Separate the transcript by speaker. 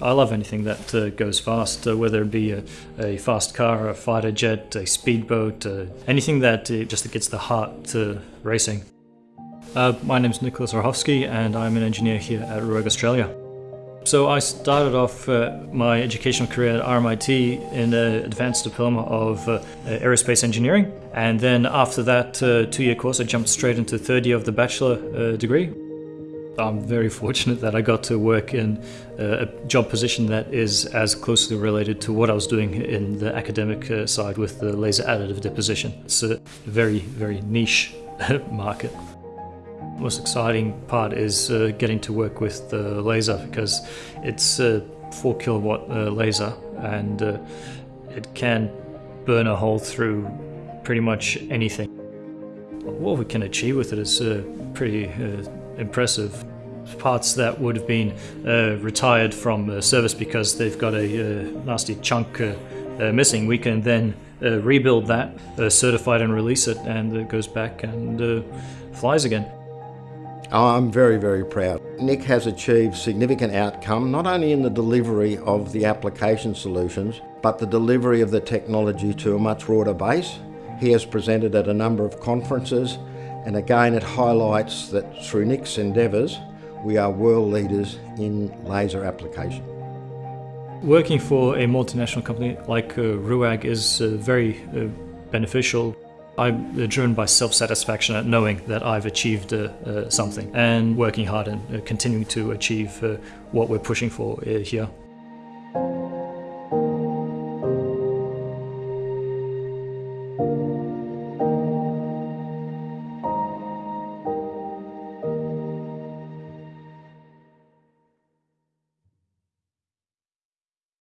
Speaker 1: I love anything that uh, goes fast, uh, whether it be a, a, fast car, a fighter jet, a speedboat, uh, anything that uh, just gets the heart to racing. Uh, my name is Nicholas Orhovsky and I'm an engineer here at RUAG Australia. So I started off uh, my educational career at RMIT in an advanced diploma of uh, aerospace engineering. And then after that uh, two-year course, I jumped straight into third year of the bachelor degree. I'm very fortunate that I got to work in a job position that is as closely related to what I was doing in the academic uh, side with the laser additive deposition. It's a very, very niche market. The most exciting part is uh, getting to work with the laser because it's a 4 kilowatt uh, laser and uh, it can burn a hole through pretty much anything. What we can achieve with it is uh, pretty uh, impressive. Parts that would have been uh, retired from uh, service because they've got a uh, nasty chunk uh, uh, missing, we can then uh, rebuild that, certify it and release it, and it goes back and flies again.
Speaker 2: I'm very, very proud. Nick has achieved significant outcome, not only in the delivery of the application solutions, but the delivery of the technology to a much broader base. He has presented at a number of conferences and again, it highlights that through Nick's endeavours, we are world leaders in laser application.
Speaker 1: Working for a multinational company like uh, RUAG is uh, very uh, beneficial. I'm uh, driven by self-satisfaction at knowing that I've achieved uh, uh, something and working hard and continuing to achieve what we're pushing for here.